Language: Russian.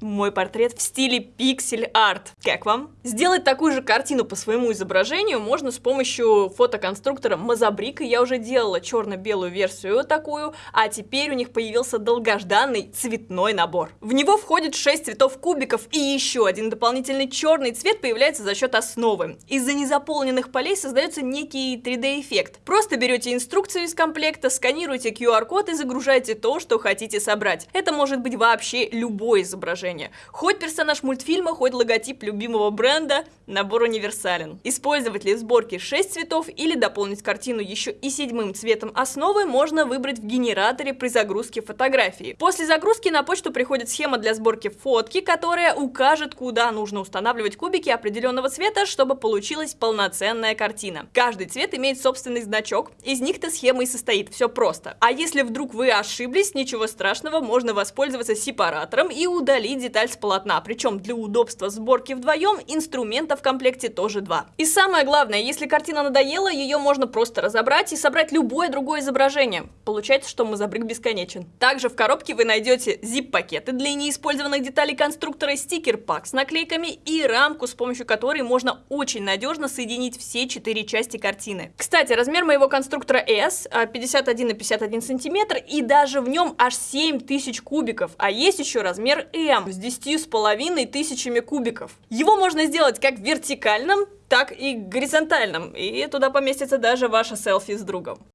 мой портрет в стиле пиксель-арт. Как вам? Сделать такую же картину по своему изображению можно с помощью фотоконструктора Мазабрик, я уже делала черно-белую версию такую, а теперь у них появился долгожданный цветной набор. В него входит 6 цветов кубиков и еще один дополнительный черный цвет появляется за счет основы. Из-за незаполненных полей создается некий 3D-эффект. Просто берете инструкцию из комплекта, сканируете QR-код и загружаете то, что хотите собрать. Это может быть вообще любое изображение. Хоть персонаж мультфильма, хоть логотип любимого бренда, набор универсален. Использовать ли в сборке 6 цветов или дополнить картину еще и седьмым цветом основы можно выбрать в генераторе при загрузке фотографии. После загрузки на почту приходит схема для сборки фотки, которая укажет, куда нужно устанавливать кубики определенного цвета, чтобы получилась полноценная картина. Каждый цвет имеет собственный значок, из них-то схема и состоит, все просто. А если вдруг вы ошиблись, ничего страшного, можно воспользоваться сепаратором и удалить деталь с полотна, причем для удобства сборки вдвоем инструмента в комплекте тоже два. И самое главное, если картина надоела, ее можно просто разобрать и собрать любое другое изображение. Получается, что мозабрик бесконечен. Также в коробке вы найдете zip-пакеты для неиспользованных деталей конструктора, стикер-пак с наклейками и рамку, с помощью которой можно очень надежно соединить все четыре части картины. Кстати, размер моего конструктора S 51 на 51 сантиметр и даже в нем аж 7000 кубиков, а есть еще размер M с 10 с половиной тысячами кубиков. Его можно сделать как в вертикальном, так и горизонтальном, и туда поместится даже ваше селфи с другом.